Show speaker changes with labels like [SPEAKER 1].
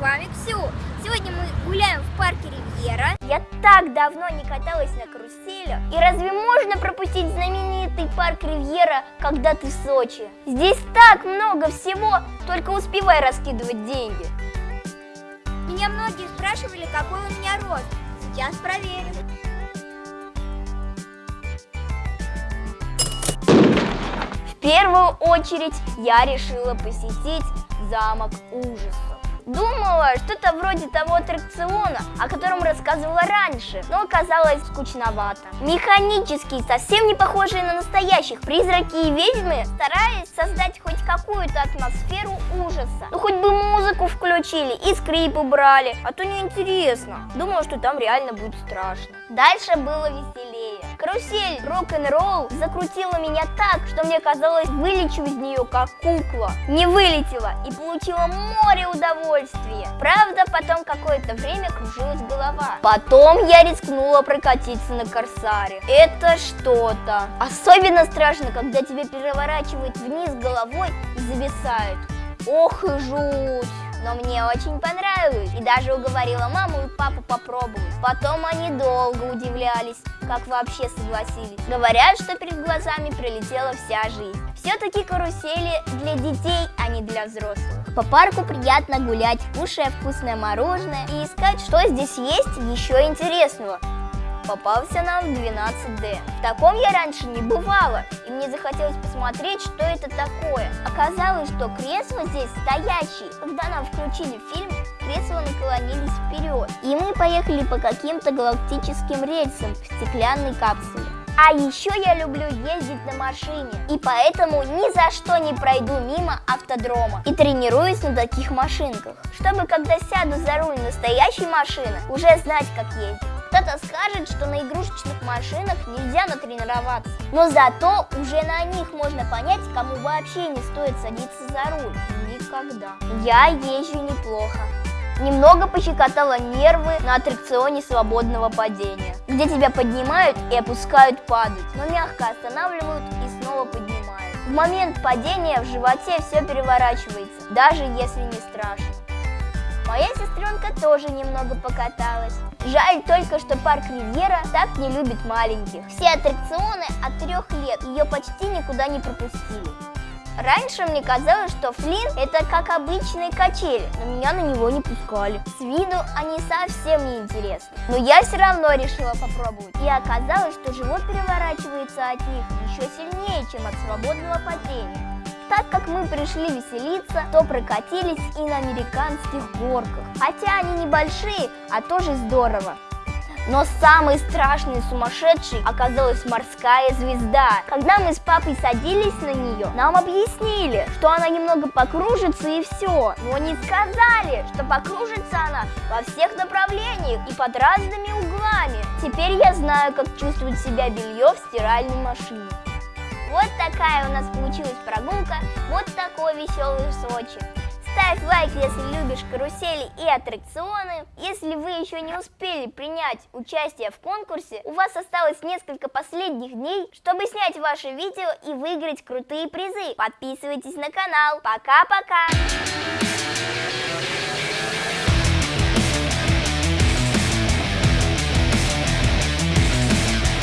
[SPEAKER 1] вами Ксю. Сегодня мы гуляем в парке Ривьера. Я так давно не каталась на карусели. И разве можно пропустить знаменитый парк Ривьера, когда ты в Сочи? Здесь так много всего, только успевай раскидывать деньги. Меня многие спрашивали, какой у меня рост. Сейчас проверим. В первую очередь я решила посетить замок ужасов. Думала, что-то вроде того аттракциона, о котором рассказывала раньше, но оказалось скучновато. Механические, совсем не похожие на настоящих призраки и ведьмы старались создать хоть какую-то атмосферу ужаса. Ну хоть бы музыку включили и скрип убрали, а то неинтересно. Думала, что там реально будет страшно. Дальше было веселее. Карусель рок-н-ролл закрутила меня так, что мне казалось, вылечу из нее как кукла. Не вылетела и получила море удовольствия. Правда, потом какое-то время кружилась голова. Потом я рискнула прокатиться на Корсаре. Это что-то. Особенно страшно, когда тебя переворачивает вниз головой и зависает. Ох и жуть! но мне очень понравилось и даже уговорила маму и папу попробовать. Потом они долго удивлялись, как вообще согласились. Говорят, что перед глазами пролетела вся жизнь. Все-таки карусели для детей, а не для взрослых. По парку приятно гулять, кушая вкусное мороженое и искать, что здесь есть еще интересного попался нам 12D. В таком я раньше не бывала, и мне захотелось посмотреть, что это такое. Оказалось, что кресла здесь стоящие. Когда нам включили фильм, кресла наклонились вперед, и мы поехали по каким-то галактическим рельсам в стеклянной капсуле. А еще я люблю ездить на машине, и поэтому ни за что не пройду мимо автодрома и тренируюсь на таких машинках, чтобы когда сяду за руль настоящей машины, уже знать, как ездить. Кто-то скажет, что на игрушечных машинах нельзя натренироваться, но зато уже на них можно понять, кому вообще не стоит садиться за руль. Никогда. Я езжу неплохо. Немного пощекотала нервы на аттракционе свободного падения, где тебя поднимают и опускают падать, но мягко останавливают и снова поднимают. В момент падения в животе все переворачивается, даже если не страшно. Моя сестренка тоже немного покаталась. Жаль только, что парк Ривьера так не любит маленьких. Все аттракционы от трех лет ее почти никуда не пропустили. Раньше мне казалось, что Флин это как обычные качели, но меня на него не пускали. С виду они совсем не интересны. Но я все равно решила попробовать. И оказалось, что живот переворачивается от них еще сильнее, чем от свободного падения. Так как мы пришли веселиться, то прокатились и на американских горках. Хотя они небольшие, а тоже здорово. Но самой страшной и сумасшедшей оказалась морская звезда. Когда мы с папой садились на нее, нам объяснили, что она немного покружится и все. Но не сказали, что покружится она во всех направлениях и под разными углами. Теперь я знаю, как чувствует себя белье в стиральной машине. Вот такая у нас получилась прогулка, вот такой веселый Сочи. Ставь лайк, если любишь карусели и аттракционы. Если вы еще не успели принять участие в конкурсе, у вас осталось несколько последних дней, чтобы снять ваше видео и выиграть крутые призы. Подписывайтесь на канал. Пока-пока!